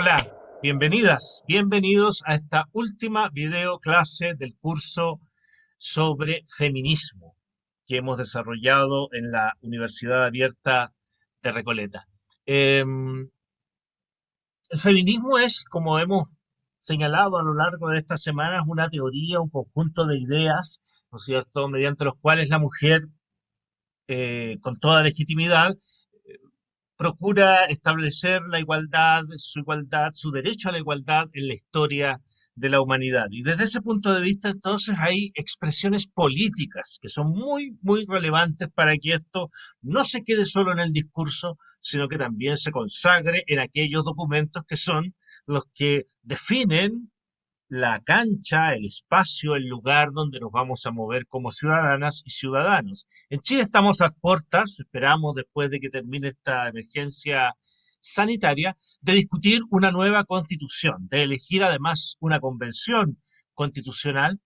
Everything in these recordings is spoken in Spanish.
Hola, bienvenidas, bienvenidos a esta última video clase del curso sobre feminismo que hemos desarrollado en la Universidad Abierta de Recoleta. Em, el feminismo es, como hemos señalado a lo largo de estas semanas, una teoría, un conjunto de ideas, ¿no es cierto?, mediante los cuales la mujer, eh, con toda legitimidad, procura establecer la igualdad, su igualdad, su derecho a la igualdad en la historia de la humanidad. Y desde ese punto de vista, entonces, hay expresiones políticas que son muy, muy relevantes para que esto no se quede solo en el discurso, sino que también se consagre en aquellos documentos que son los que definen la cancha, el espacio, el lugar donde nos vamos a mover como ciudadanas y ciudadanos. En Chile estamos a puertas, esperamos después de que termine esta emergencia sanitaria, de discutir una nueva constitución, de elegir además una convención constitucional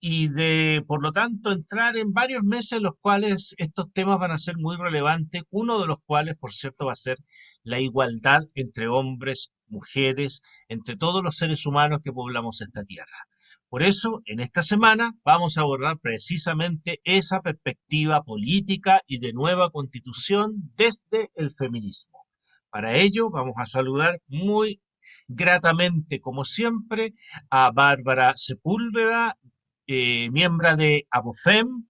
y de, por lo tanto, entrar en varios meses en los cuales estos temas van a ser muy relevantes, uno de los cuales, por cierto, va a ser la igualdad entre hombres, mujeres, entre todos los seres humanos que poblamos esta tierra. Por eso, en esta semana vamos a abordar precisamente esa perspectiva política y de nueva constitución desde el feminismo. Para ello, vamos a saludar muy gratamente, como siempre, a Bárbara Sepúlveda, eh, miembro de ABOFEM,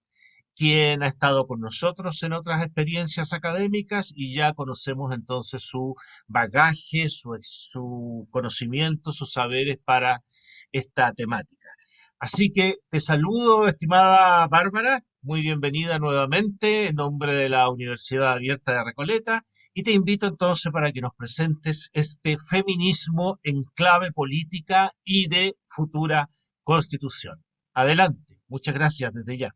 quien ha estado con nosotros en otras experiencias académicas y ya conocemos entonces su bagaje, su, su conocimiento, sus saberes para esta temática. Así que te saludo, estimada Bárbara, muy bienvenida nuevamente en nombre de la Universidad Abierta de Recoleta y te invito entonces para que nos presentes este feminismo en clave política y de futura constitución. Adelante. Muchas gracias desde ya.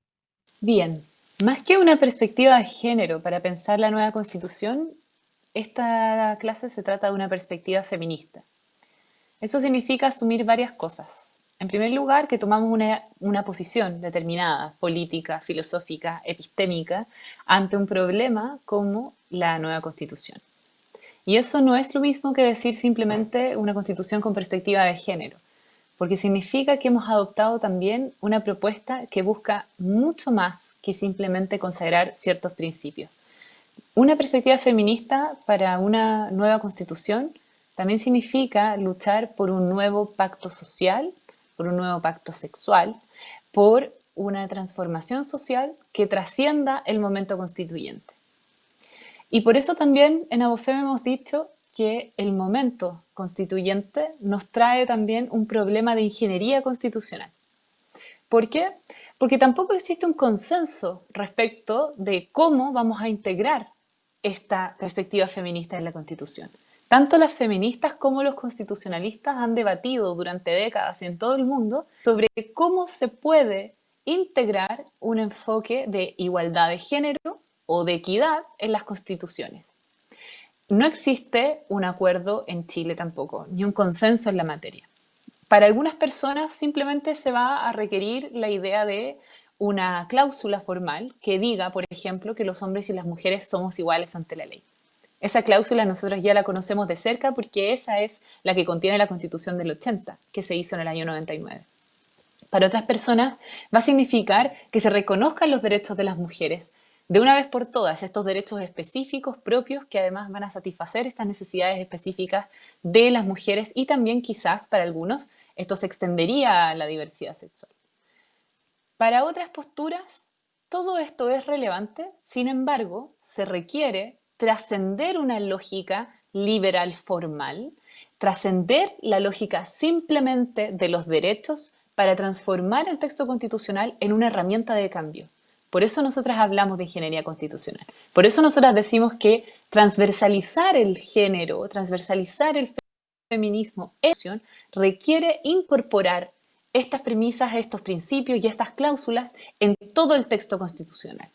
Bien, más que una perspectiva de género para pensar la nueva constitución, esta clase se trata de una perspectiva feminista. Eso significa asumir varias cosas. En primer lugar, que tomamos una, una, posición determinada, política, filosófica, epistémica, ante un problema como la nueva constitución. Y eso no es lo mismo que decir simplemente una constitución con perspectiva de género porque significa que hemos adoptado también una propuesta que busca mucho más que simplemente consagrar ciertos principios. Una perspectiva feminista para una nueva constitución también significa luchar por un nuevo pacto social, por un nuevo pacto sexual, por una transformación social que trascienda el momento constituyente. Y por eso también en Abofem hemos dicho que el momento constituyente nos trae también un problema de ingeniería constitucional. ¿Por qué? Porque tampoco existe un consenso respecto de cómo vamos a integrar esta perspectiva feminista en la Constitución. Tanto las feministas como los constitucionalistas han debatido durante décadas en todo el mundo sobre cómo se puede integrar un enfoque de igualdad de género o de equidad en las constituciones. No existe un acuerdo en Chile tampoco, ni un consenso en la materia. Para algunas personas simplemente se va a requerir la idea de una cláusula formal que diga, por ejemplo, que los hombres y las mujeres somos iguales ante la ley. Esa cláusula nosotros ya la conocemos de cerca porque esa es la que contiene la Constitución del 80, que se hizo en el año 99. Para otras personas va a significar que se reconozcan los derechos de las mujeres, de una vez por todas estos derechos específicos propios que además van a satisfacer estas necesidades específicas de las mujeres y también quizás para algunos esto se extendería a la diversidad sexual. Para otras posturas, todo esto es relevante, sin embargo, se requiere trascender una lógica liberal formal, trascender la lógica simplemente de los derechos para transformar el texto constitucional en una herramienta de cambio. Por eso nosotras hablamos de ingeniería constitucional. Por eso nosotras decimos que transversalizar el género, transversalizar el feminismo requiere incorporar estas premisas, estos principios y estas cláusulas en todo el texto constitucional.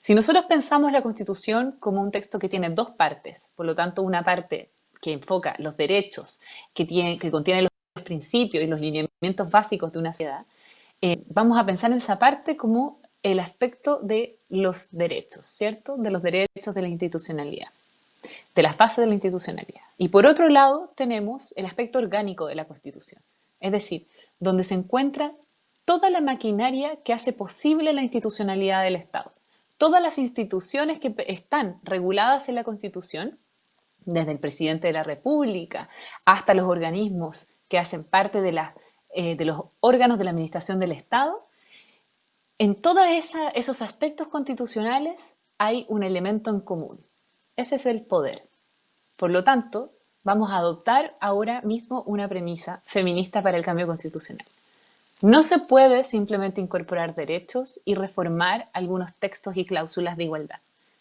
Si nosotros pensamos la Constitución como un texto que tiene dos partes, por lo tanto una parte que enfoca los derechos, que, tiene, que contiene los principios y los lineamientos básicos de una sociedad, eh, vamos a pensar en esa parte como el aspecto de los derechos, ¿cierto? De los derechos de la institucionalidad. de las bases de la institucionalidad. Y por otro lado tenemos el aspecto orgánico de la Constitución, es decir, donde se encuentra toda la maquinaria que hace posible la institucionalidad del Estado. Todas las instituciones que están reguladas en la Constitución, desde el presidente de la República hasta los organismos que hacen parte de, eh, de los órganos de la administración del Estado, en todos esos aspectos constitucionales hay un elemento en común. Ese es el poder. Por lo tanto, vamos a adoptar ahora mismo una premisa feminista para el cambio constitucional. No se puede simplemente incorporar derechos y reformar algunos textos y cláusulas de igualdad.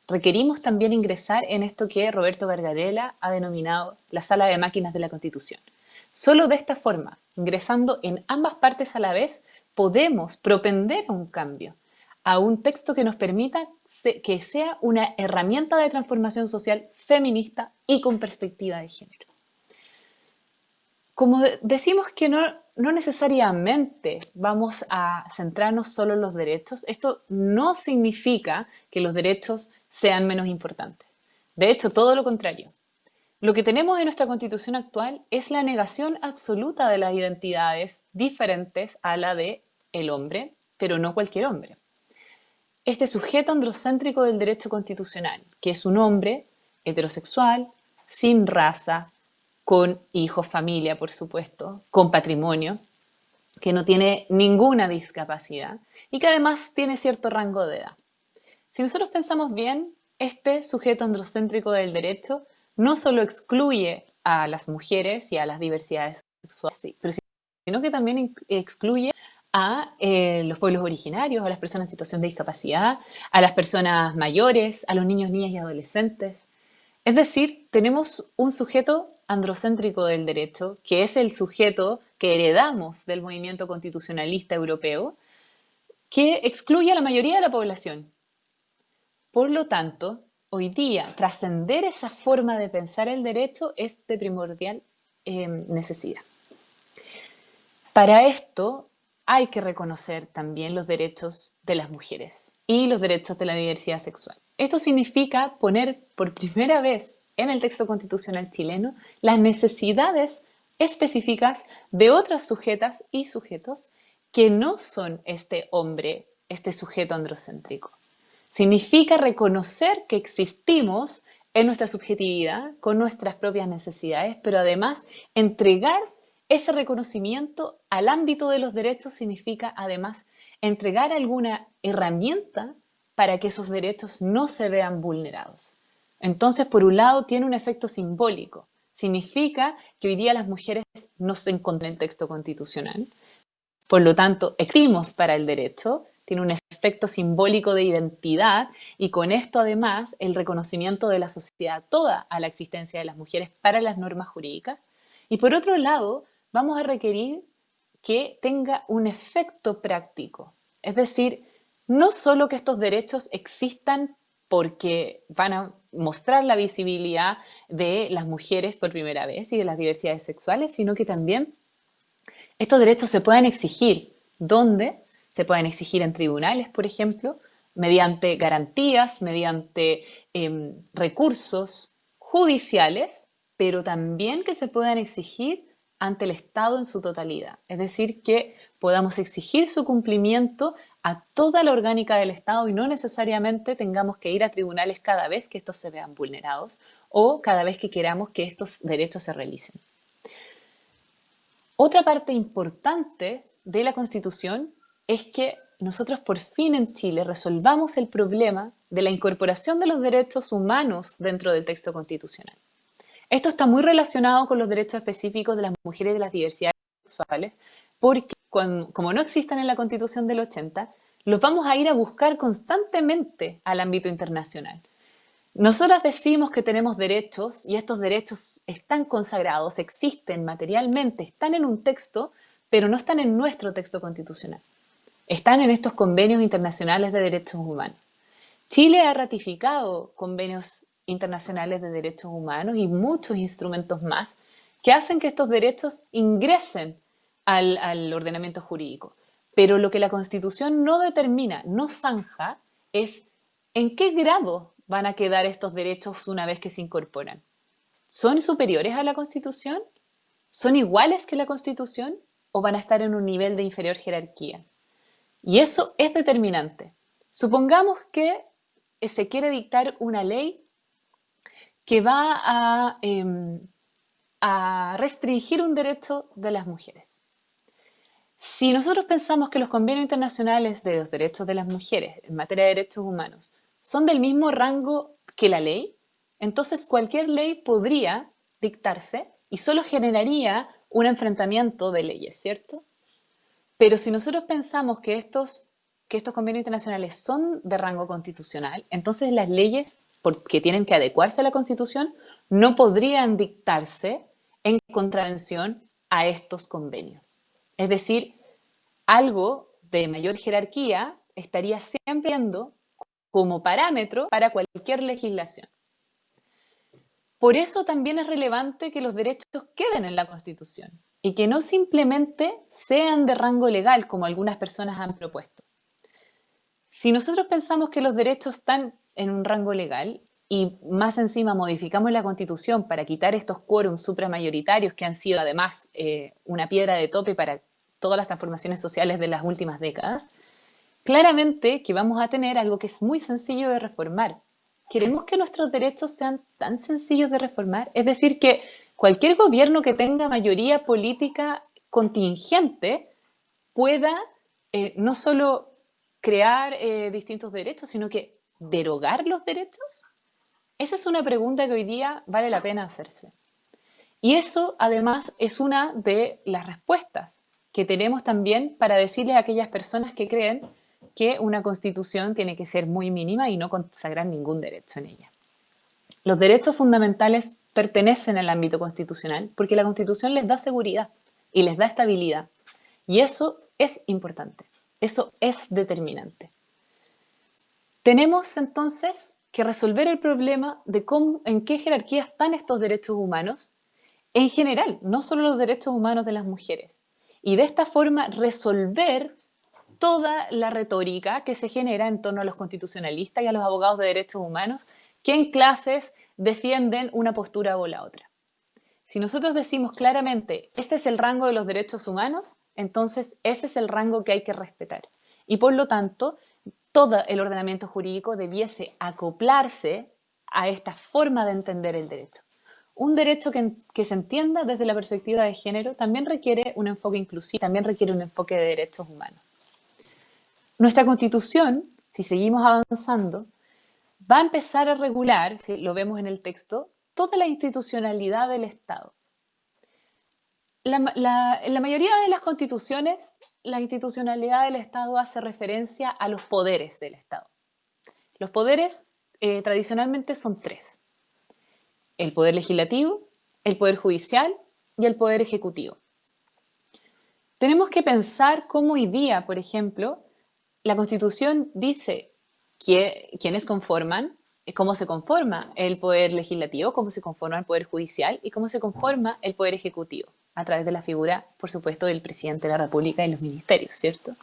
Requerimos también ingresar en esto que Roberto Gargarella ha denominado la sala de máquinas de la Constitución. Solo de esta forma, ingresando en ambas partes a la vez, podemos propender a un cambio, a un texto que nos permita que sea una herramienta de transformación social feminista y con perspectiva de género. Como decimos que no, no necesariamente vamos a centrarnos solo en los derechos, esto no significa que los derechos sean menos importantes. De hecho, todo lo contrario. Lo que tenemos en nuestra constitución actual es la negación absoluta de las identidades diferentes a la de el hombre, pero no cualquier hombre. Este sujeto androcéntrico del derecho constitucional, que es un hombre heterosexual, sin raza, con hijos, familia, por supuesto, con patrimonio, que no tiene ninguna discapacidad y que además tiene cierto rango de edad. Si nosotros pensamos bien, este sujeto androcéntrico del derecho no solo excluye a las mujeres y a las diversidades sexuales, sino que también excluye a eh, los pueblos originarios, a las personas en situación de discapacidad, a las personas mayores, a los niños, niñas y adolescentes. Es decir, tenemos un sujeto androcéntrico del derecho, que es el sujeto que heredamos del movimiento constitucionalista europeo, que excluye a la mayoría de la población. Por lo tanto, hoy día, trascender esa forma de pensar el derecho es de primordial eh, necesidad. Para esto, hay que reconocer también los derechos de las mujeres y los derechos de la diversidad sexual. Esto significa poner por primera vez en el texto constitucional chileno las necesidades específicas de otras sujetas y sujetos que no son este hombre, este sujeto androcéntrico. Significa reconocer que existimos en nuestra subjetividad, con nuestras propias necesidades, pero además entregar ese reconocimiento al ámbito de los derechos significa además entregar alguna herramienta para que esos derechos no se vean vulnerados. Entonces, por un lado, tiene un efecto simbólico. Significa que hoy día las mujeres no se encuentran en el texto constitucional. Por lo tanto, existimos para el derecho, tiene un efecto simbólico de identidad y con esto además el reconocimiento de la sociedad toda a la existencia de las mujeres para las normas jurídicas. Y por otro lado, vamos a requerir que tenga un efecto práctico. Es decir, no solo que estos derechos existan porque van a mostrar la visibilidad de las mujeres por primera vez y de las diversidades sexuales, sino que también estos derechos se puedan exigir. ¿Dónde? Se pueden exigir en tribunales, por ejemplo, mediante garantías, mediante em, recursos judiciales, pero también que se puedan exigir ante el Estado en su totalidad. Es decir, que podamos exigir su cumplimiento a toda la orgánica del Estado y no necesariamente tengamos que ir a tribunales cada vez que estos se vean vulnerados o cada vez que queramos que estos derechos se realicen. Otra parte importante de la Constitución es que nosotros por fin en Chile resolvamos el problema de la incorporación de los derechos humanos dentro del texto constitucional. Esto está muy relacionado con los derechos específicos de las mujeres y de las diversidades sexuales, porque como no existen en la Constitución del 80, los vamos a ir a buscar constantemente al ámbito internacional. Nosotras decimos que tenemos derechos y estos derechos están consagrados, existen materialmente, están en un texto, pero no están en nuestro texto constitucional. Están en estos convenios internacionales de derechos humanos. Chile ha ratificado convenios internacionales de derechos humanos y muchos instrumentos más que hacen que estos derechos ingresen al, ordenamiento jurídico. Pero lo que la Constitución no determina, no zanja, es en qué grado van a quedar estos derechos una vez que se incorporan? ¿Son superiores a la Constitución? ¿Son iguales que la Constitución? ¿O van a estar en un nivel de inferior jerarquía? Y eso es determinante. Supongamos que se quiere dictar una ley que va a, em, a restringir un derecho de las mujeres. Si nosotros pensamos que los convenios internacionales de los derechos de las mujeres en materia de derechos humanos son del mismo rango que la ley, entonces cualquier ley podría dictarse y solo generaría un enfrentamiento de leyes, ¿cierto? Pero si nosotros pensamos que estos, que estos convenios internacionales son de rango constitucional, entonces las leyes, porque tienen que adecuarse a la Constitución, no podrían dictarse en contravención a estos convenios. Es decir, algo de mayor jerarquía estaría siempre como parámetro para cualquier legislación. Por eso también es relevante que los derechos queden en la Constitución y que no simplemente sean de rango legal, como algunas personas han propuesto. Si nosotros pensamos que los derechos están en un rango legal y más encima modificamos la Constitución para quitar estos quórums supramayoritarios que han sido además eh, una piedra de tope para todas las transformaciones sociales de las últimas décadas, claramente que vamos a tener algo que es muy sencillo de reformar. Queremos que nuestros derechos sean tan sencillos de reformar, es decir, que cualquier gobierno que tenga mayoría política contingente pueda eh, no solo crear eh, distintos derechos, sino que derogar los derechos. Esa es una pregunta que hoy día vale la pena hacerse. Y eso, además, es una de las respuestas que tenemos también para decirle a aquellas personas que creen que una constitución tiene que ser muy mínima y no consagrar ningún derecho en ella. Los derechos fundamentales pertenecen al ámbito constitucional porque la constitución les da seguridad y les da estabilidad. Y eso es importante, eso es determinante. Tenemos entonces que resolver el problema de cómo, en qué jerarquía están estos derechos humanos en general, no solo los derechos humanos de las mujeres. Y de esta forma resolver toda la retórica que se genera en torno a los constitucionalistas y a los abogados de derechos humanos que en clases defienden una postura o la otra. Si nosotros decimos claramente, este es el rango de los derechos humanos, entonces ese es el rango que hay que respetar. Y por lo tanto, todo el ordenamiento jurídico debiese acoplarse a esta forma de entender el derecho. Un derecho que, se entienda desde la perspectiva de género también requiere un enfoque inclusivo, también requiere un enfoque de derechos humanos. Nuestra constitución, si seguimos avanzando, va a empezar a regular, si lo vemos en el texto, toda la institucionalidad del Estado. en la mayoría de las constituciones, la institucionalidad del Estado hace referencia a los poderes del Estado. Los poderes eh, tradicionalmente son tres el poder legislativo, el poder judicial y el poder ejecutivo. Tenemos que pensar cómo hoy día, por ejemplo, la Constitución dice quiénes conforman, cómo se conforma el poder legislativo, cómo se conforma el poder judicial y cómo se conforma el poder ejecutivo, a través de la figura, por supuesto, del presidente de la República y los ministerios, ¿cierto?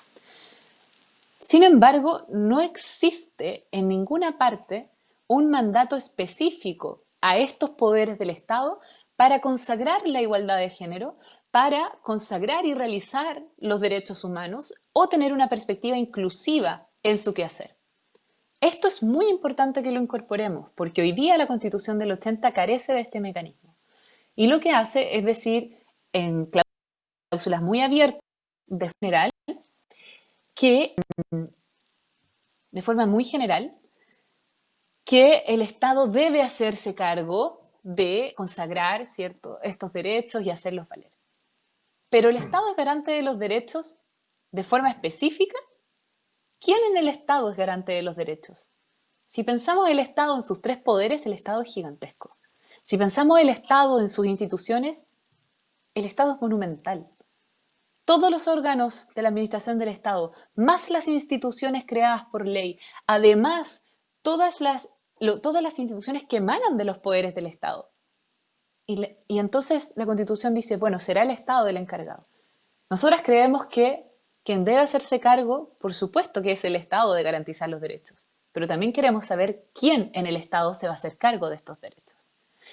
Sin embargo, no existe en ninguna parte un mandato específico a estos poderes del Estado para consagrar la igualdad de género, para consagrar y realizar los derechos humanos o tener una perspectiva inclusiva en su quehacer. Esto es muy importante que lo incorporemos, porque hoy día la Constitución del 80 carece de este mecanismo. Y lo que hace es decir, en cláusulas muy abiertas de general, que mm, de forma muy general, que el Estado debe hacerse cargo de consagrar ¿cierto? estos derechos y hacerlos valer. Pero el Estado es garante de los derechos de forma específica. ¿Quién en el Estado es garante de los derechos? Si pensamos el Estado en sus tres poderes, el Estado es gigantesco. Si pensamos el Estado en sus instituciones, el Estado es monumental. Todos los órganos de la administración del Estado, más las instituciones creadas por ley, además todas las todas las instituciones que emanan de los poderes del Estado. Y, y, entonces la Constitución dice, bueno, será el Estado el encargado. Nosotras creemos que quien debe hacerse cargo, por supuesto que es el Estado de garantizar los derechos. pero también queremos saber quién en el Estado se va a hacer cargo de estos derechos.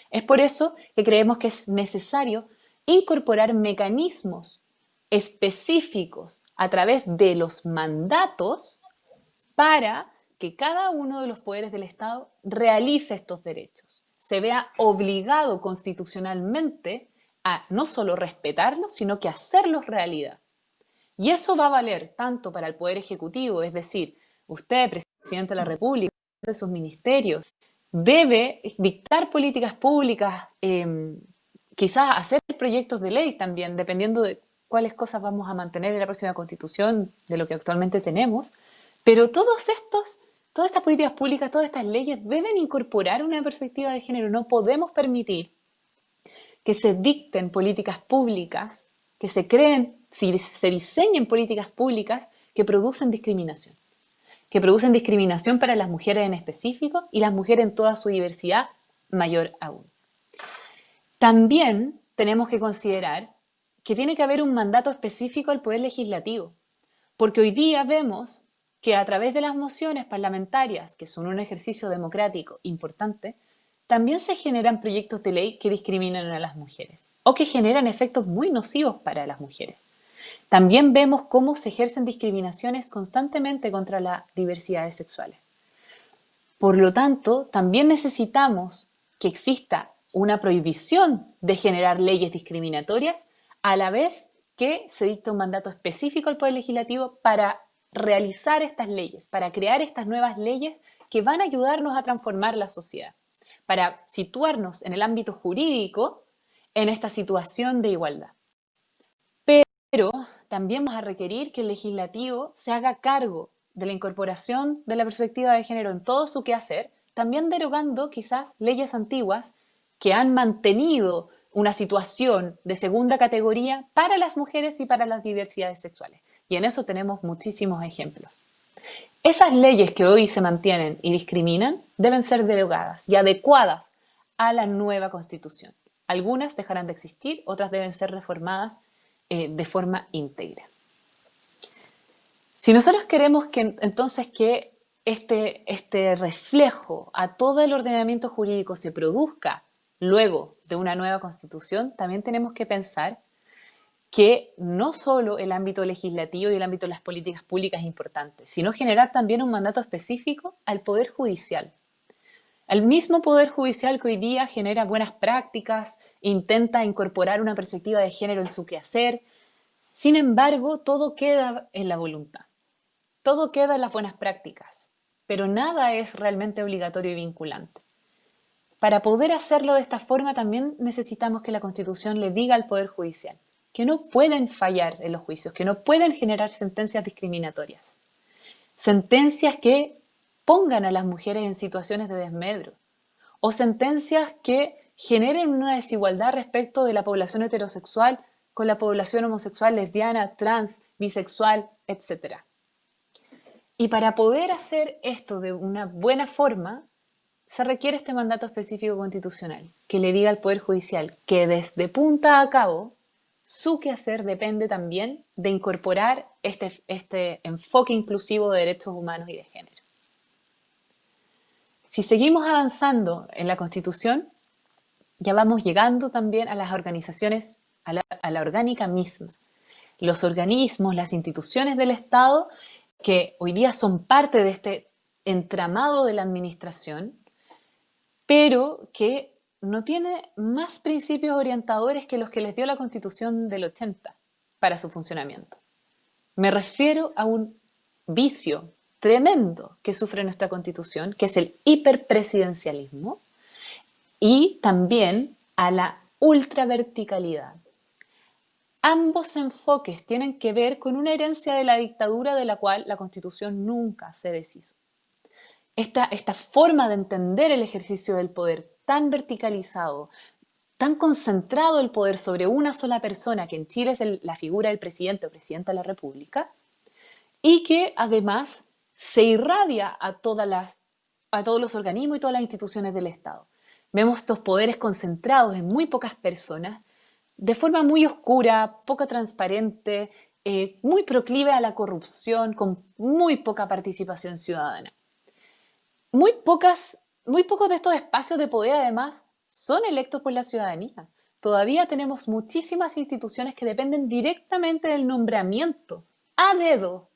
Es por eso que creemos que es necesario incorporar mecanismos específicos a través de los mandatos para que cada uno de los poderes del Estado realice estos derechos, se vea obligado constitucionalmente a no solo respetarlos, sino que hacerlos realidad. Y eso va a valer tanto para el Poder Ejecutivo, es decir, usted, presidente de la República, de sus ministerios, debe dictar políticas públicas, em, quizás hacer proyectos de ley también, dependiendo de cuáles cosas vamos a mantener en la próxima constitución de lo que actualmente tenemos, pero todos estos, todas estas políticas públicas, todas estas leyes deben incorporar una perspectiva de género. No podemos permitir que se dicten políticas públicas, que se creen, si se diseñen políticas públicas que producen discriminación, que producen discriminación para las mujeres en específico y las mujeres en toda su diversidad mayor aún. También tenemos que considerar que tiene que haber un mandato específico al Poder Legislativo, porque hoy día vemos que a través de las mociones parlamentarias, que son un ejercicio democrático importante, también se generan proyectos de ley que discriminan a las mujeres o que generan efectos muy nocivos para las mujeres. También vemos cómo se ejercen discriminaciones constantemente contra las diversidades sexuales. Por lo tanto, también necesitamos que exista una prohibición de generar leyes discriminatorias a la vez que se dicta un mandato específico al Poder Legislativo para realizar estas leyes, para crear estas nuevas leyes que van a ayudarnos a transformar la sociedad, para situarnos en el ámbito jurídico en esta situación de igualdad. Pero también vamos a requerir que el legislativo se haga cargo de la incorporación de la perspectiva de género en todo su quehacer, también derogando quizás leyes antiguas que han mantenido una situación de segunda categoría para las mujeres y para las diversidades sexuales. Y en eso tenemos muchísimos ejemplos. Esas leyes que hoy se mantienen y discriminan deben ser derogadas y adecuadas a la nueva constitución. Algunas dejarán de existir, otras deben ser reformadas eh, de forma íntegra. Si nosotros queremos que entonces que este, este reflejo a todo el ordenamiento jurídico se produzca luego de una nueva constitución, también tenemos que pensar que no solo el ámbito legislativo y el ámbito de las políticas públicas es importante, sino generar también un mandato específico al Poder Judicial. El mismo Poder Judicial que hoy día genera buenas prácticas, intenta incorporar una perspectiva de género en su quehacer, sin embargo, todo queda en la voluntad, todo queda en las buenas prácticas, pero nada es realmente obligatorio y vinculante. Para poder hacerlo de esta forma también necesitamos que la Constitución le diga al Poder Judicial que no pueden fallar en los juicios, que no pueden generar sentencias discriminatorias. Sentencias que pongan a las mujeres en situaciones de desmedro o sentencias que generen una desigualdad respecto de la población heterosexual con la población homosexual, lesbiana, trans, bisexual, etc. Y para poder hacer esto de una buena forma, se requiere este mandato específico constitucional que le diga al Poder Judicial que desde punta a cabo su quehacer depende también de incorporar este, este enfoque inclusivo de derechos humanos y de género. Si seguimos avanzando en la Constitución, ya vamos llegando también a las organizaciones, a la, orgánica misma. Los organismos, las instituciones del Estado que hoy día son parte de este entramado de la administración, pero que no tiene más principios orientadores que los que les dio la Constitución del 80 para su funcionamiento. Me refiero a un vicio tremendo que sufre nuestra Constitución, que es el hiperpresidencialismo, y también a la ultraverticalidad. Ambos enfoques tienen que ver con una herencia de la dictadura de la cual la Constitución nunca se deshizo esta, forma de entender el ejercicio del poder tan verticalizado, tan concentrado el poder sobre una sola persona, que en Chile es la figura del presidente o presidenta de la República, y que además se irradia a, todas las, a todos los organismos y todas las instituciones del Estado. Vemos estos poderes concentrados en muy pocas personas, de forma muy oscura, poco transparente, eh, muy proclive a la corrupción, con muy poca participación ciudadana. muy, pocas, muy pocos de estos espacios de poder, además, son electos por la ciudadanía. Todavía tenemos muchísimas instituciones que dependen directamente del nombramiento a dedo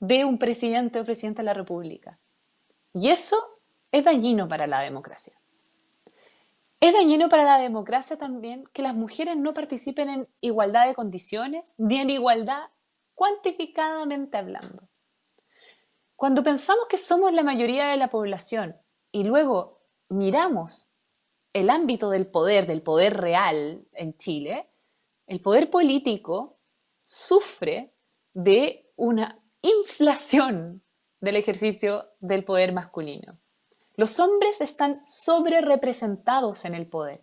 de un presidente o presidenta de la República. Y eso es dañino para la democracia. Es dañino para la democracia también que las mujeres no participen en igualdad de condiciones ni en igualdad cuantificadamente hablando. Cuando pensamos que somos la mayoría de la población y luego miramos el ámbito del poder, del poder real en Chile, el poder político sufre de una inflación del ejercicio del poder masculino. Los hombres están sobre representados en el poder.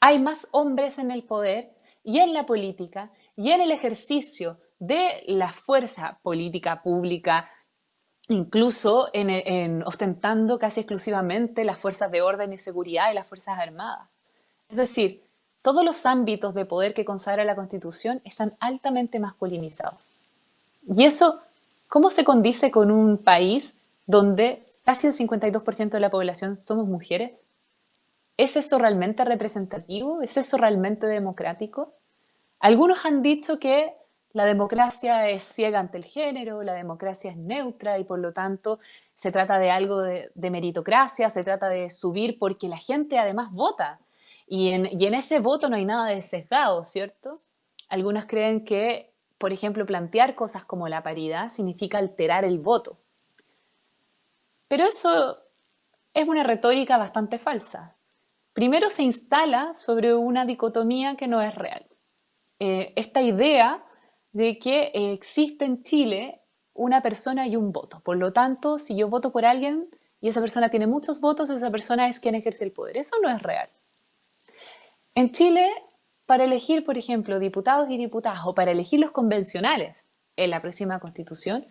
Hay más hombres en el poder y en la política y en el ejercicio de la fuerza política pública, incluso en, ostentando casi exclusivamente las fuerzas de orden y seguridad y las fuerzas armadas. Es decir, todos los ámbitos de poder que consagra la Constitución están altamente masculinizados. Y eso, ¿cómo se condice con un país donde casi el 52% de la población somos mujeres? ¿Es eso realmente representativo? ¿Es eso realmente democrático? Algunos han dicho que la democracia es ciega ante el género, la democracia es neutra y por lo tanto se trata de algo de, meritocracia, se trata de subir porque la gente además vota. Y en, y en ese voto no hay nada de sesgado, ¿cierto? Algunos creen que, por ejemplo, plantear cosas como la paridad significa alterar el voto. Pero eso es una retórica bastante falsa. Primero se instala sobre una dicotomía que no es real. Eh, esta idea de que existe en Chile una persona y un voto. Por lo tanto, si yo voto por alguien y esa persona tiene muchos votos, esa persona es quien ejerce el poder. Eso no es real. En Chile, para elegir, por ejemplo, diputados y diputadas o para elegir los convencionales en la próxima constitución,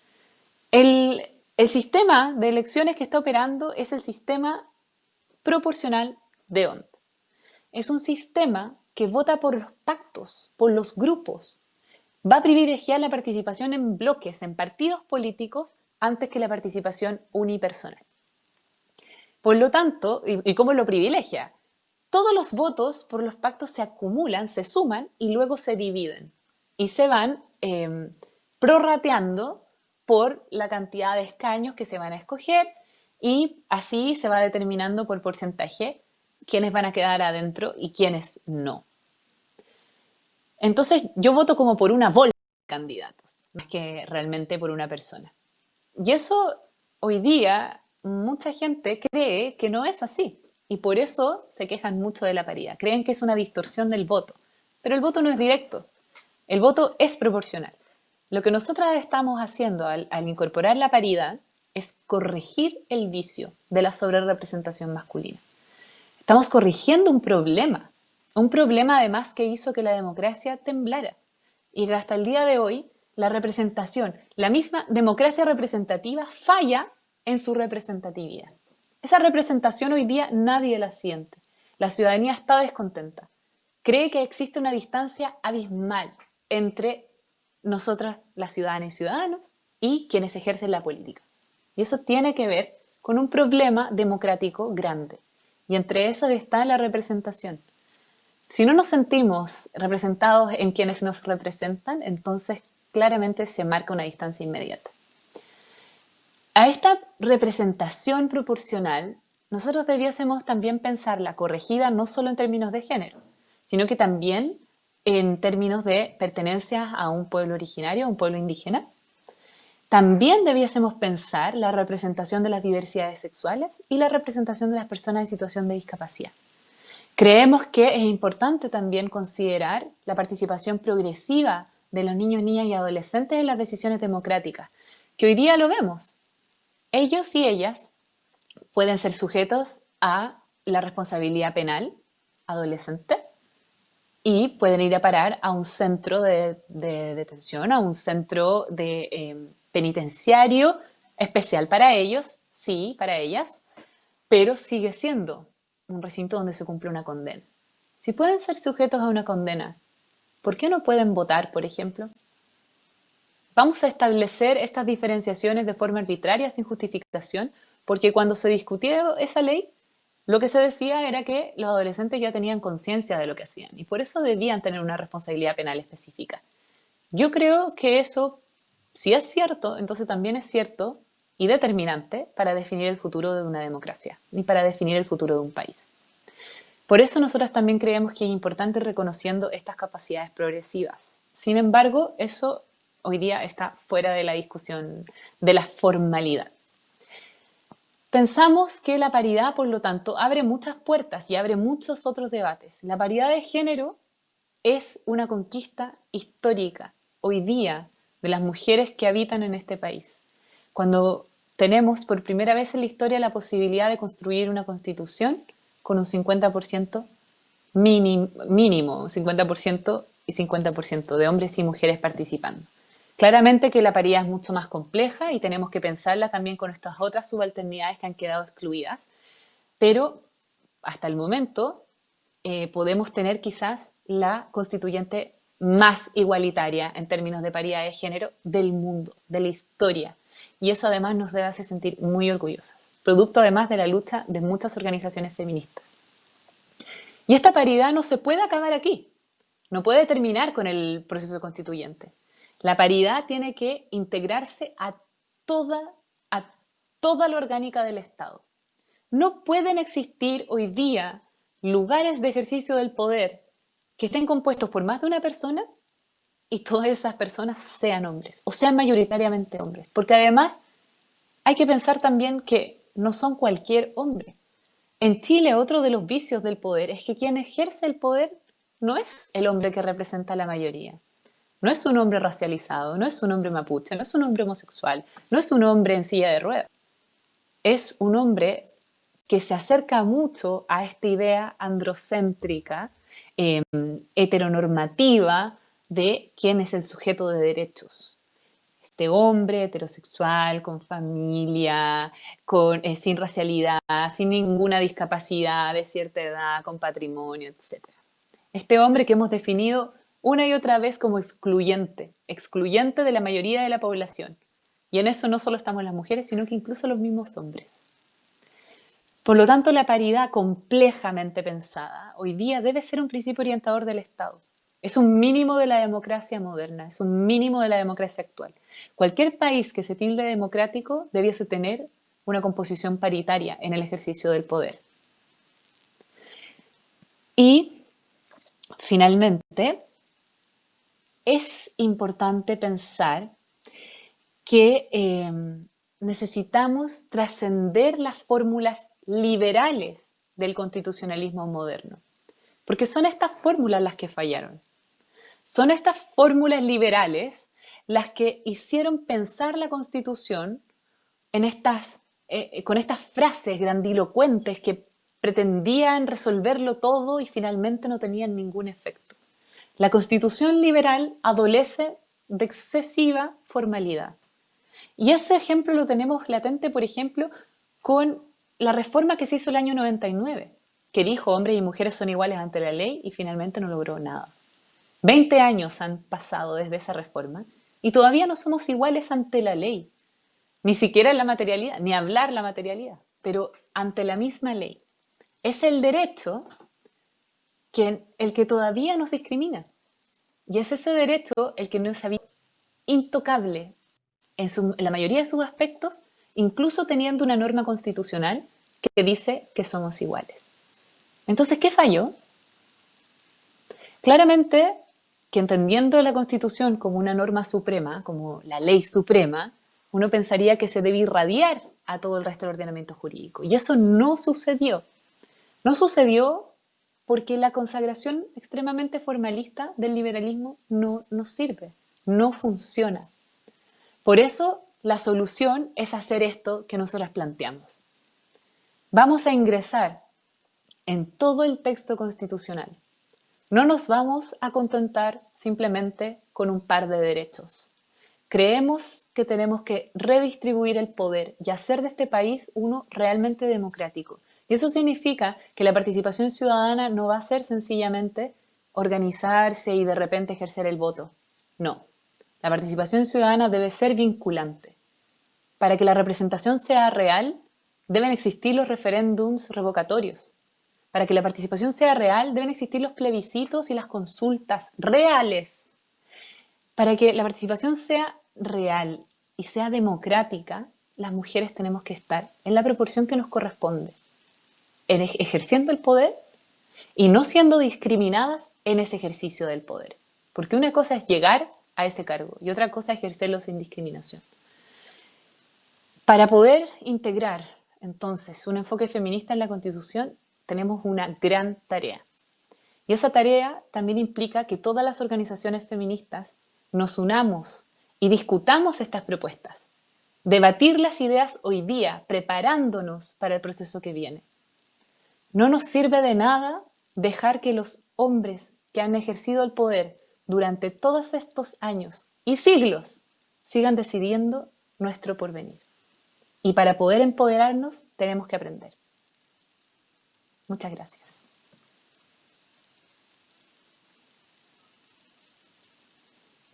el, sistema de elecciones que está operando es el sistema proporcional de ONT. Es un sistema que vota por los pactos, por los grupos. Va a privilegiar la participación en bloques, en partidos políticos, antes que la participación unipersonal. Por lo tanto, ¿y, cómo lo privilegia? Todos los votos por los pactos se acumulan, se suman y luego se dividen. Y se van eh, prorrateando por la cantidad de escaños que se van a escoger y así se va determinando por porcentaje quiénes van a quedar adentro y quiénes no. Entonces yo voto como por una bolsa de candidatos, más que realmente por una persona. Y eso hoy día mucha gente cree que no es así y por eso se quejan mucho de la paridad. Creen que es una distorsión del voto, pero el voto no es directo, el voto es proporcional. Lo que nosotras estamos haciendo al, incorporar la paridad es corregir el vicio de la sobrerepresentación masculina. Estamos corrigiendo un problema, un problema además que hizo que la democracia temblara y hasta el día de hoy la representación, la misma democracia representativa falla en su representatividad. Esa representación hoy día nadie la siente. La ciudadanía está descontenta. Cree que existe una distancia abismal entre nosotras, las ciudadanas y ciudadanos, y quienes ejercen la política. Y eso tiene que ver con un problema democrático grande. Y entre eso está la representación. Si no nos sentimos representados en quienes nos representan, entonces claramente se marca una distancia inmediata. A esta representación proporcional, nosotros debiésemos también pensarla corregida no solo en términos de género, sino que también en términos de pertenencia a un pueblo originario, a un pueblo indígena. También debiésemos pensar la representación de las diversidades sexuales y la representación de las personas en situación de discapacidad. Creemos que es importante también considerar la participación progresiva de los niños, niñas y adolescentes en las decisiones democráticas, que hoy día lo vemos. Ellos y ellas pueden ser sujetos a la responsabilidad penal adolescente, y pueden ir a parar a un centro de, detención, a un centro de em, penitenciario especial para ellos, sí, para ellas, pero sigue siendo un recinto donde se cumple una condena. Si pueden ser sujetos a una condena, ¿por qué no pueden votar, por ejemplo? ¿Vamos a establecer estas diferenciaciones de forma arbitraria, sin justificación, porque cuando se discutió esa ley, lo que se decía era que los adolescentes ya tenían conciencia de lo que hacían y por eso debían tener una responsabilidad penal específica. Yo creo que eso, si es cierto, entonces también es cierto y determinante para definir el futuro de una democracia y para definir el futuro de un país. Por eso nosotras también creemos que es importante reconociendo estas capacidades progresivas. Sin embargo, eso hoy día está fuera de la discusión de la formalidad. Pensamos que la paridad, por lo tanto, abre muchas puertas y abre muchos otros debates. La paridad de género es una conquista histórica hoy día de las mujeres que habitan en este país. Cuando tenemos por primera vez en la historia la posibilidad de construir una constitución con un 50% mínimo, mínimo 50% y 50% de hombres y mujeres participando. Claramente que la paridad es mucho más compleja y tenemos que pensarla también con estas otras subalternidades que han quedado excluidas, pero hasta el momento eh, podemos tener quizás la constituyente más igualitaria en términos de paridad de género del mundo, de la historia. Y eso además nos debe hacer sentir muy orgullosas, producto además de la lucha de muchas organizaciones feministas. Y esta paridad no se puede acabar aquí, no puede terminar con el proceso constituyente. La paridad tiene que integrarse a toda, a toda la orgánica del Estado. No pueden existir hoy día lugares de ejercicio del poder que estén compuestos por más de una persona y todas esas personas sean hombres, o sean mayoritariamente hombres. Porque además hay que pensar también que no son cualquier hombre. En Chile otro de los vicios del poder es que quien ejerce el poder no es el hombre que representa a la mayoría. No es un hombre racializado, no es un hombre mapuche, no es un hombre homosexual, no es un hombre en silla de ruedas. Es un hombre que se acerca mucho a esta idea androcéntrica, em, heteronormativa, de quién es el sujeto de derechos. Este hombre heterosexual, con familia, eh, sin racialidad, sin ninguna discapacidad, de cierta edad, con patrimonio, etc. Este hombre que hemos definido una y otra vez como excluyente, excluyente de la mayoría de la población. Y en eso no solo estamos las mujeres, sino que incluso los mismos hombres. Por lo tanto, la paridad complejamente pensada hoy día debe ser un principio orientador del Estado. Es un mínimo de la democracia moderna, es un mínimo de la democracia actual. Cualquier país que se tilde democrático debiese tener una composición paritaria en el ejercicio del poder. Y, finalmente, es importante pensar que eh, necesitamos trascender las fórmulas liberales del constitucionalismo moderno, porque son estas fórmulas las que fallaron. Son estas fórmulas liberales las que hicieron pensar la Constitución estas, eh, con estas frases grandilocuentes que pretendían resolverlo todo y finalmente no tenían ningún efecto. La constitución liberal adolece de excesiva formalidad. Y ese ejemplo lo tenemos latente, por ejemplo, con la reforma que se hizo el año 99, que dijo hombres y mujeres son iguales ante la ley y finalmente no logró nada. Veinte años han pasado desde esa reforma y todavía no somos iguales ante la ley, ni siquiera en la materialidad, ni hablar la materialidad, pero ante la misma ley. Es el derecho el que todavía nos discrimina. Y es ese derecho el que no es intocable en, la mayoría de sus aspectos, incluso teniendo una norma constitucional que dice que somos iguales. Entonces, ¿qué falló? Claramente que entendiendo la Constitución como una norma suprema, como la ley suprema, uno pensaría que se debe irradiar a todo el resto del ordenamiento jurídico. Y eso no sucedió. No sucedió porque la consagración extremadamente formalista del liberalismo no nos sirve, no funciona. Por eso la solución es hacer esto que nosotros planteamos. Vamos a ingresar en todo el texto constitucional. No nos vamos a contentar simplemente con un par de derechos. Creemos que tenemos que redistribuir el poder y hacer de este país uno realmente democrático, y eso significa que la participación ciudadana no va a ser sencillamente organizarse y de repente ejercer el voto. No, la participación ciudadana debe ser vinculante. Para que la representación sea real, deben existir los referéndums revocatorios. Para que la participación sea real, deben existir los plebiscitos y las consultas reales. Para que la participación sea real y sea democrática, las mujeres tenemos que estar en la proporción que nos corresponde, ejerciendo el poder y no siendo discriminadas en ese ejercicio del poder. Porque una cosa es llegar a ese cargo y otra cosa es ejercerlo sin discriminación. Para poder integrar entonces un enfoque feminista en la Constitución, tenemos una gran tarea. Y esa tarea también implica que todas las organizaciones feministas nos unamos y discutamos estas propuestas. Debatir las ideas hoy día, preparándonos para el proceso que viene. No nos sirve de nada dejar que los hombres que han ejercido el poder durante todos estos años y siglos sigan decidiendo nuestro porvenir. Y para poder empoderarnos tenemos que aprender. Muchas gracias.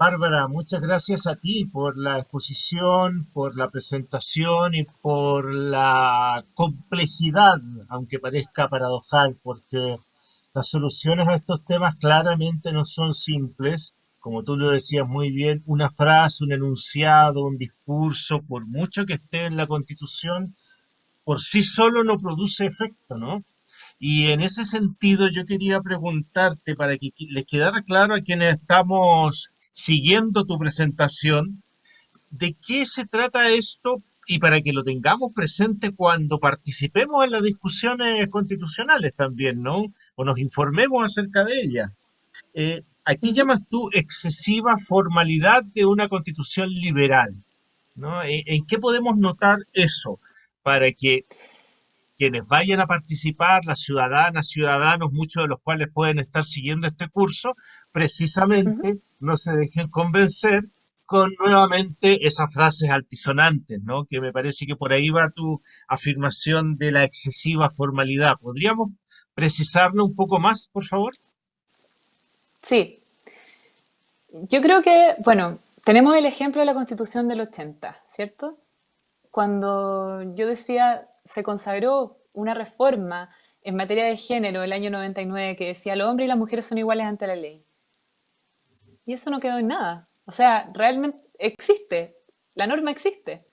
Bárbara, muchas gracias a ti por la exposición, por la presentación y por la complejidad, aunque parezca paradojal, porque las soluciones a estos temas claramente no son simples. Como tú lo decías muy bien, una frase, un enunciado, un discurso, por mucho que esté en la Constitución, por sí solo no produce efecto, ¿no? Y en ese sentido yo quería preguntarte para que les quedara claro a quienes estamos siguiendo tu presentación, de qué se trata esto y para que lo tengamos presente cuando participemos en las discusiones constitucionales también, ¿no? O nos informemos acerca de ellas. Eh, aquí llamas tú excesiva formalidad de una constitución liberal, ¿no? ¿En qué podemos notar eso para que quienes vayan a participar, las ciudadanas, ciudadanos, muchos de los cuales pueden estar siguiendo este curso, precisamente no se dejen convencer con nuevamente esas frases altisonantes, ¿no? Que me parece que por ahí va tu afirmación de la excesiva formalidad. ¿Podríamos precisarlo un poco más, por favor? Sí. Yo creo que, bueno, tenemos el ejemplo de la Constitución del 80, ¿cierto? Cuando yo decía se consagró una reforma en materia de género el año 99 que decía los hombres y las mujeres son iguales ante la ley. Y eso no quedó en nada. O sea, realmente existe, la norma existe,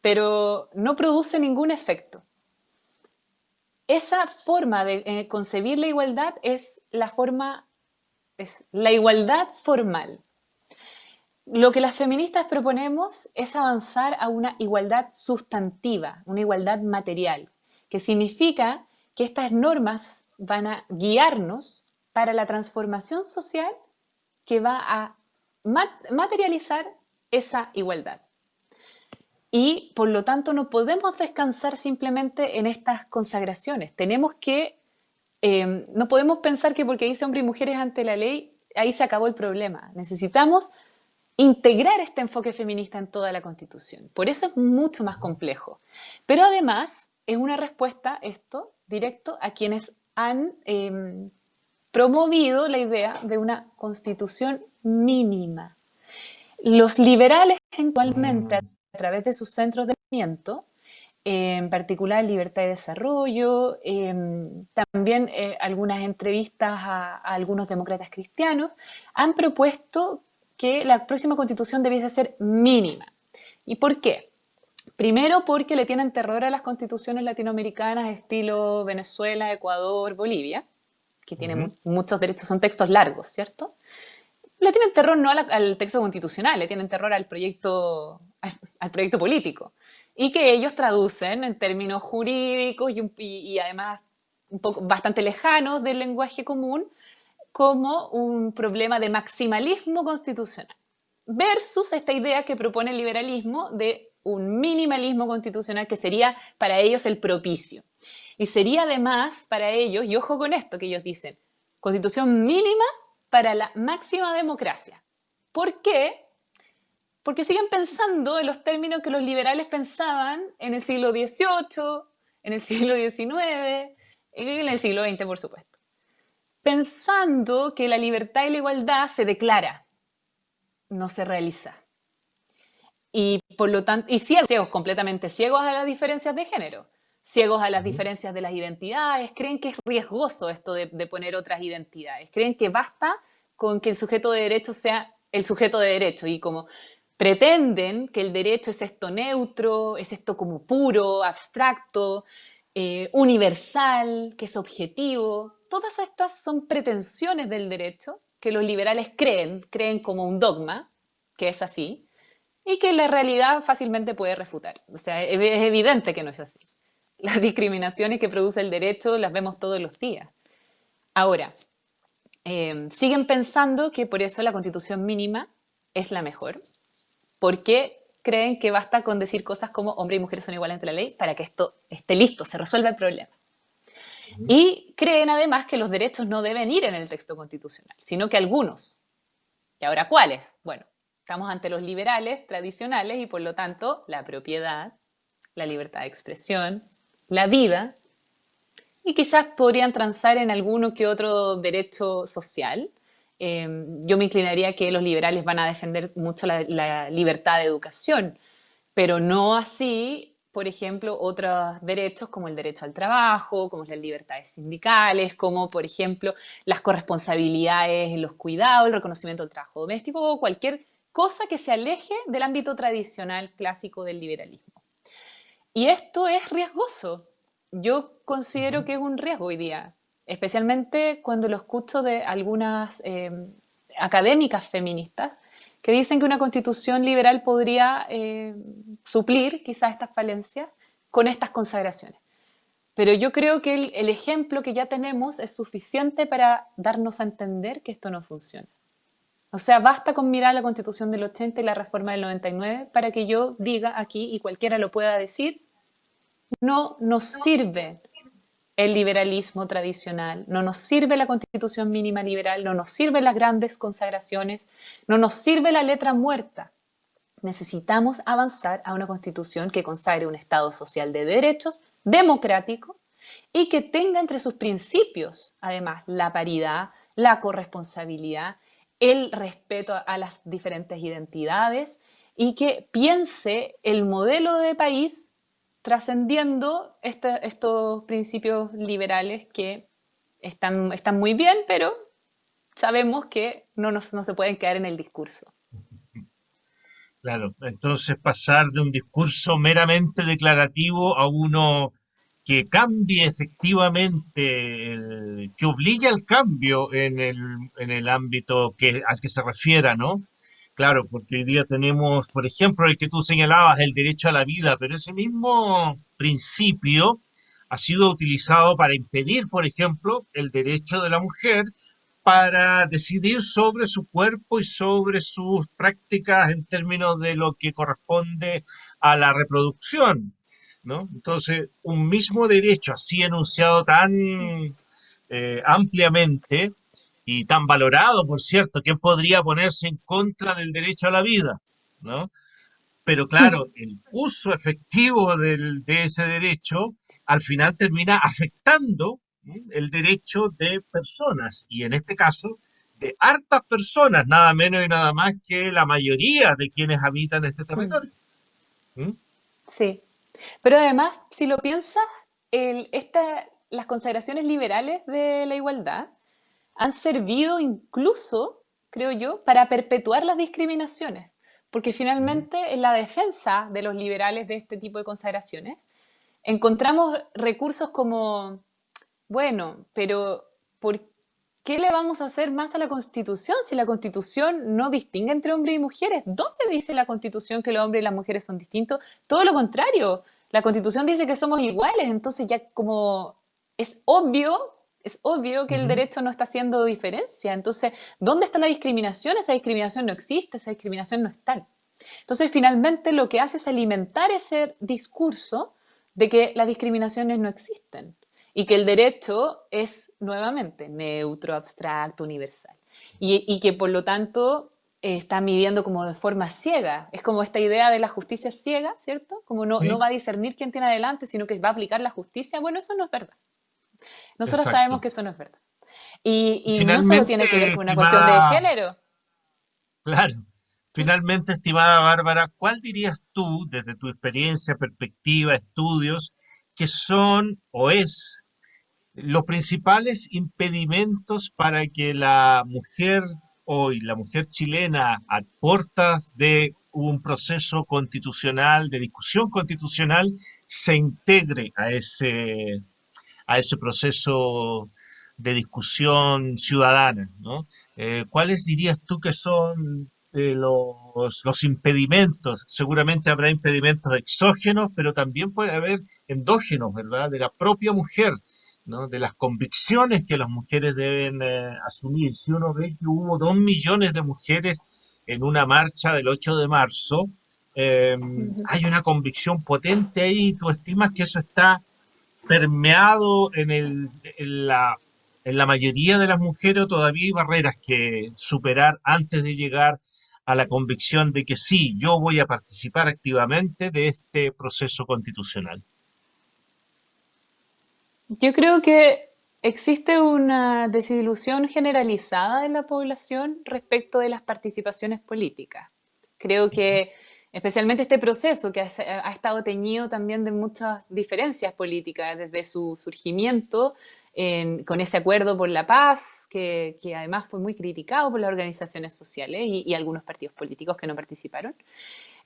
pero no produce ningún efecto. Esa forma de eh, concebir la igualdad es la forma, es la igualdad formal. Lo que las feministas proponemos es avanzar a una igualdad sustantiva, una igualdad material, que significa que estas normas van a guiarnos para la transformación social que va a materializar esa igualdad. Y por lo tanto no podemos descansar simplemente en estas consagraciones. Tenemos que, eh, no podemos pensar que porque dice hombres y mujeres ante la ley, ahí se acabó el problema. Necesitamos integrar este enfoque feminista en toda la Constitución. Por eso es mucho más complejo. Pero además es una respuesta, esto, directo a quienes han em, promovido la idea de una Constitución mínima. Los liberales, eventualmente, a través de sus centros de movimiento, en particular Libertad y Desarrollo, em, también eh, algunas entrevistas a, algunos demócratas cristianos, han propuesto que la próxima constitución debiese ser mínima. ¿Y por qué? Primero porque le tienen terror a las constituciones latinoamericanas estilo Venezuela, Ecuador, Bolivia, que tienen muchos derechos, son textos largos, ¿cierto? Le tienen terror no al, texto constitucional, le tienen terror al proyecto, al, proyecto político. Y que ellos traducen en términos jurídicos y, y además un poco, bastante lejanos del lenguaje común como un problema de maximalismo constitucional versus esta idea que propone el liberalismo de un minimalismo constitucional que sería para ellos el propicio. Y sería además para ellos, y ojo con esto que ellos dicen, constitución mínima para la máxima democracia. ¿Por qué? Porque siguen pensando en los términos que los liberales pensaban en el siglo XVIII, en el siglo XIX, en el siglo XX, por supuesto pensando que la libertad y la igualdad se declara, no se realiza. Y por lo tanto, y ciegos, ciegos, completamente ciegos a las diferencias de género. ciegos a las diferencias de las identidades, creen que es riesgoso esto de, poner otras identidades, creen que basta con que el sujeto de derecho sea el sujeto de derecho y como pretenden que el derecho es esto neutro, es esto como puro, abstracto, eh, universal, que es objetivo. Todas estas son pretensiones del derecho que los liberales creen, creen como un dogma, que es así, y que la realidad fácilmente puede refutar. O sea, es evidente que no es así. Las discriminaciones que produce el derecho las vemos todos los días. Ahora, eh, siguen pensando que por eso la constitución mínima es la mejor, porque creen que basta con decir cosas como hombre y mujer son iguales ante la ley para que esto esté listo, se resuelva el problema. Y creen además que los derechos no deben ir en el texto constitucional, sino que algunos. ¿Y ahora cuáles? Bueno, estamos ante los liberales tradicionales y por lo tanto la propiedad, la libertad de expresión, la vida, y quizás podrían transar en alguno que otro derecho social. Em, yo me inclinaría que los liberales van a defender mucho la, libertad de educación, pero no así, por ejemplo, otros derechos como el derecho al trabajo, como las libertades sindicales, como, por ejemplo, las corresponsabilidades en los cuidados, el reconocimiento del trabajo doméstico o cualquier cosa que se aleje del ámbito tradicional clásico del liberalismo. Y esto es riesgoso. Yo considero que es un riesgo hoy día, especialmente cuando lo escucho de algunas em, académicas feministas que dicen que una constitución liberal podría eh, suplir quizás estas falencias con estas consagraciones. Pero yo creo que el, ejemplo que ya tenemos es suficiente para darnos a entender que esto no funciona. O sea, basta con mirar la Constitución del 80 y la reforma del 99 para que yo diga aquí, y cualquiera lo pueda decir, no nos sirve el liberalismo tradicional, no nos sirve la constitución mínima liberal, no nos sirven las grandes consagraciones, no nos sirve la letra muerta. Necesitamos avanzar a una constitución que consagre un Estado social de derechos, democrático, y que tenga entre sus principios, además, la paridad, la corresponsabilidad, el respeto a las diferentes identidades y que piense el modelo de país trascendiendo este, estos principios liberales que están, están muy bien, pero sabemos que no, no se pueden quedar en el discurso. Claro, entonces pasar de un discurso meramente declarativo a uno que cambie efectivamente, que obligue al cambio en el, en el ámbito que, al que se refiera, ¿no? Claro, porque hoy día tenemos, por ejemplo, el que tú señalabas, el derecho a la vida, pero ese mismo principio ha sido utilizado para impedir, por ejemplo, el derecho de la mujer para decidir sobre su cuerpo y sobre sus prácticas en términos de lo que corresponde a la reproducción. ¿no? Entonces, un mismo derecho así enunciado tan eh, ampliamente y tan valorado, por cierto, ¿quién podría ponerse en contra del derecho a la vida? ¿no? Pero claro, el uso efectivo del, de ese derecho al final termina afectando el derecho de personas, y en este caso de hartas personas, nada menos y nada más que la mayoría de quienes habitan este territorio. ¿Mm? Sí, pero además, si lo piensas, el, esta, las consideraciones liberales de la igualdad han servido incluso, creo yo, para perpetuar las discriminaciones. Porque finalmente en la defensa de los liberales de este tipo de consagraciones encontramos recursos como, bueno, pero ¿por qué le vamos a hacer más a la Constitución si la Constitución no distingue entre hombres y mujeres? ¿Dónde dice la Constitución que los hombres y las mujeres son distintos? Todo lo contrario, la Constitución dice que somos iguales, entonces ya como es obvio es obvio que el derecho no está haciendo diferencia. Entonces, ¿dónde está la discriminación? Esa discriminación no existe, esa discriminación no es tal. Entonces, finalmente lo que hace es alimentar ese discurso de que las discriminaciones no existen y que el derecho es nuevamente neutro, abstracto, universal. Y, que por lo tanto está midiendo como de forma ciega. Es como esta idea de la justicia ciega, ¿cierto? Como no, no va a discernir quién tiene adelante, sino que va a aplicar la justicia. Bueno, eso no es verdad. Nosotros sabemos que eso no es verdad. Y, no solo tiene que ver con una cuestión de género. Claro. Finalmente, estimada Bárbara, ¿cuál dirías tú, desde tu experiencia, perspectiva, estudios, que son o es los principales impedimentos para que la mujer hoy, la mujer chilena, a puertas de un proceso constitucional, de discusión constitucional, se integre a ese, a ese proceso de discusión ciudadana. ¿no? Eh, ¿Cuáles dirías tú que son eh, los, los, impedimentos? Seguramente habrá impedimentos exógenos, pero también puede haber endógenos, ¿verdad? De la propia mujer, ¿no? De las convicciones que las mujeres deben eh, asumir. Si uno ve que hubo dos millones de mujeres en una marcha del 8 de marzo, em, hay una convicción potente ahí. ¿Tú estimas que eso está permeado en, el, en la en la mayoría de las mujeres todavía hay barreras que superar antes de llegar a la convicción de que sí, yo voy a participar activamente de este proceso constitucional. Yo creo que existe una desilusión generalizada en la población respecto de las participaciones políticas. Creo que especialmente este proceso que ha, estado teñido también de muchas diferencias políticas desde su surgimiento, con ese acuerdo por la paz, que, además fue muy criticado por las organizaciones sociales y, algunos partidos políticos que no participaron.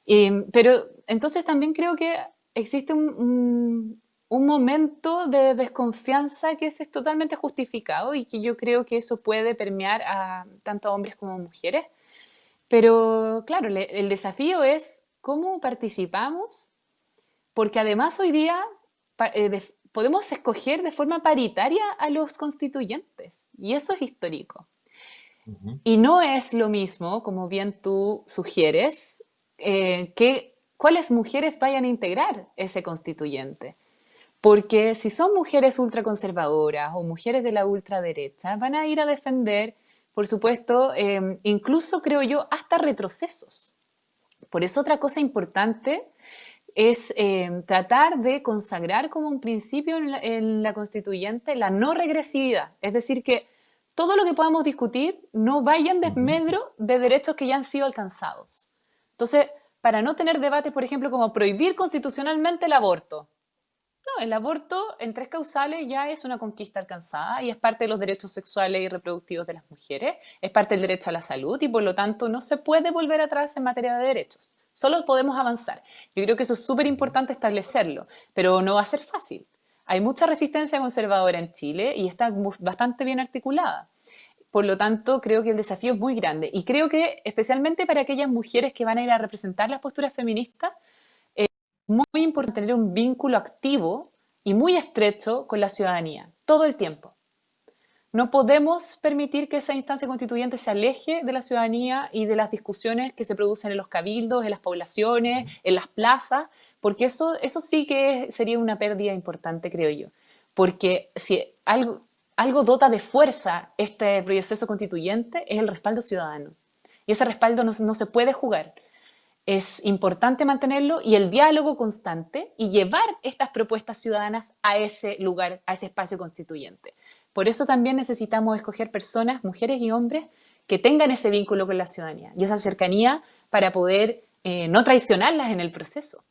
Eh, pero entonces también creo que existe un, momento de desconfianza que es, totalmente justificado y que yo creo que eso puede permear a tanto hombres como mujeres. Pero claro, el desafío es cómo participamos, porque además hoy día eh, podemos escoger de forma paritaria a los constituyentes, y eso es histórico. Y no es lo mismo, como bien tú sugieres, eh, que cuáles mujeres vayan a integrar ese constituyente. Porque si son mujeres ultraconservadoras o mujeres de la ultraderecha, van a ir a defender, por supuesto, em, incluso creo yo, hasta retrocesos. Por eso otra cosa importante es eh, tratar de consagrar como un principio en la, constituyente la no regresividad, es decir, que todo lo que podamos discutir no vaya en desmedro de derechos que ya han sido alcanzados. Entonces, para no tener debates, por ejemplo, como prohibir constitucionalmente el aborto. No, el aborto en tres causales ya es una conquista alcanzada y es parte de los derechos sexuales y reproductivos de las mujeres, es parte del derecho a la salud y por lo tanto no se puede volver atrás en materia de derechos. Solo podemos avanzar. Yo creo que eso es súper importante establecerlo, pero no va a ser fácil. Hay mucha resistencia conservadora en Chile y está bastante bien articulada. Por lo tanto, creo que el desafío es muy grande. Y creo que especialmente para aquellas mujeres que van a ir a representar las posturas feministas, muy importante tener un vínculo activo y muy estrecho con la ciudadanía, todo el tiempo. No podemos permitir que esa instancia constituyente se aleje de la ciudadanía y de las discusiones que se producen en los cabildos, en las poblaciones, en las plazas, porque eso, eso sí que sería una pérdida importante, creo yo. Porque si algo, algo dota de fuerza este proceso constituyente es el respaldo ciudadano. Y ese respaldo no, no se puede jugar. Es importante mantenerlo y el diálogo constante y llevar estas propuestas ciudadanas a ese lugar, a ese espacio constituyente. Por eso también necesitamos escoger personas, mujeres y hombres, que tengan ese vínculo con la ciudadanía y esa cercanía para poder eh, no traicionarlas en el proceso.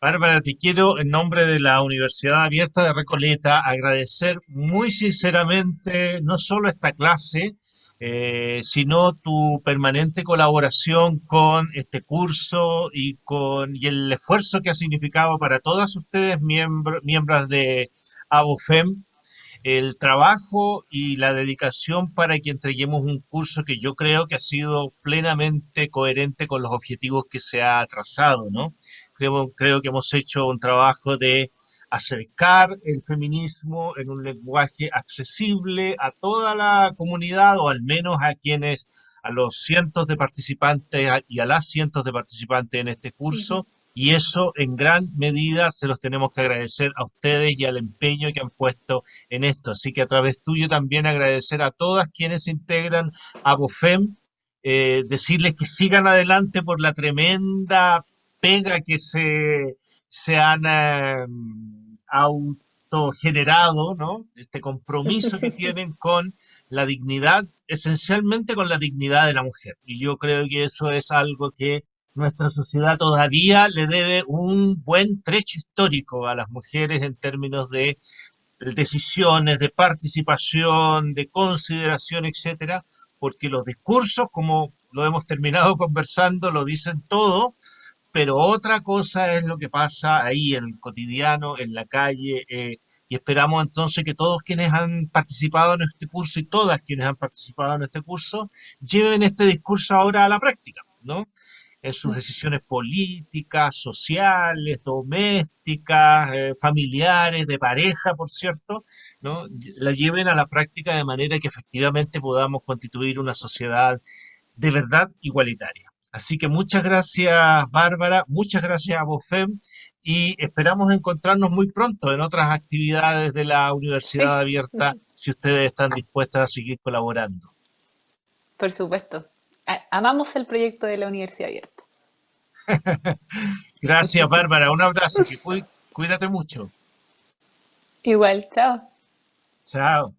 Bárbara, te quiero en nombre de la Universidad Abierta de Recoleta agradecer muy sinceramente no solo esta clase, eh, sino tu permanente colaboración con este curso y con y el esfuerzo que ha significado para todas ustedes miembros de ABOFEM el trabajo y la dedicación para que entreguemos un curso que yo creo que ha sido plenamente coherente con los objetivos que se ha trazado, ¿no? Creo, creo que hemos hecho un trabajo de acercar el feminismo en un lenguaje accesible a toda la comunidad o al menos a quienes, a los cientos de participantes y a las cientos de participantes en este curso y eso en gran medida se los tenemos que agradecer a ustedes y al empeño que han puesto en esto. Así que a través tuyo también agradecer a todas quienes integran a BOFEM, eh, decirles que sigan adelante por la tremenda pega que se, se han eh, autogenerado, ¿no? Este compromiso que tienen con la dignidad, esencialmente con la dignidad de la mujer. Y yo creo que eso es algo que nuestra sociedad todavía le debe un buen trecho histórico a las mujeres en términos de decisiones, de participación, de consideración, etcétera, porque los discursos, como lo hemos terminado conversando, lo dicen todo, pero otra cosa es lo que pasa ahí en el cotidiano, en la calle, eh, y esperamos entonces que todos quienes han participado en este curso y todas quienes han participado en este curso lleven este discurso ahora a la práctica, ¿no? en sus decisiones políticas, sociales, domésticas, eh, familiares, de pareja, por cierto, ¿no? la lleven a la práctica de manera que efectivamente podamos constituir una sociedad de verdad igualitaria. Así que muchas gracias, Bárbara, muchas gracias a Bofem y esperamos encontrarnos muy pronto en otras actividades de la Universidad Abierta, si ustedes están dispuestas a seguir colaborando. Por supuesto. Amamos el proyecto de la Universidad Abierta. Gracias, Bárbara. Un abrazo. Cuídate mucho. Igual, chao. Chao.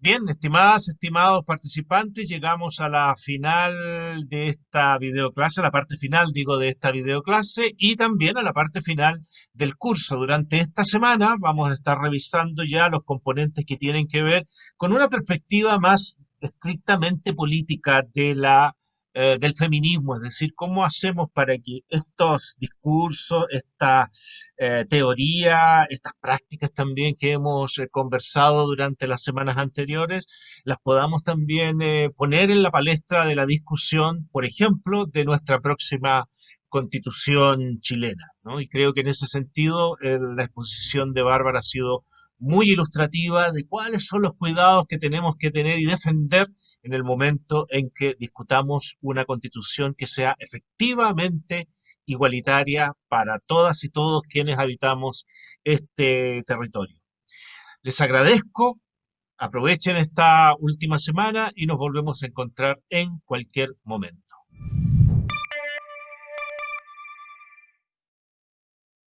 Bien, estimadas, estimados participantes, llegamos a la final de esta videoclase, a la parte final, digo, de esta videoclase y también a la parte final del curso. Durante esta semana vamos a estar revisando ya los componentes que tienen que ver con una perspectiva más estrictamente política de la eh, del feminismo, es decir, cómo hacemos para que estos discursos, esta eh, teoría, estas prácticas también que hemos eh, conversado durante las semanas anteriores, las podamos también poner en la palestra de la discusión, por ejemplo, de nuestra próxima constitución chilena. Y creo que en ese sentido la exposición de Bárbara ha sido muy ilustrativa de cuáles son los cuidados que tenemos que tener y defender en el momento en que discutamos una constitución que sea efectivamente igualitaria para todas y todos quienes habitamos este territorio. Les agradezco, aprovechen esta última semana y nos volvemos a encontrar en cualquier momento.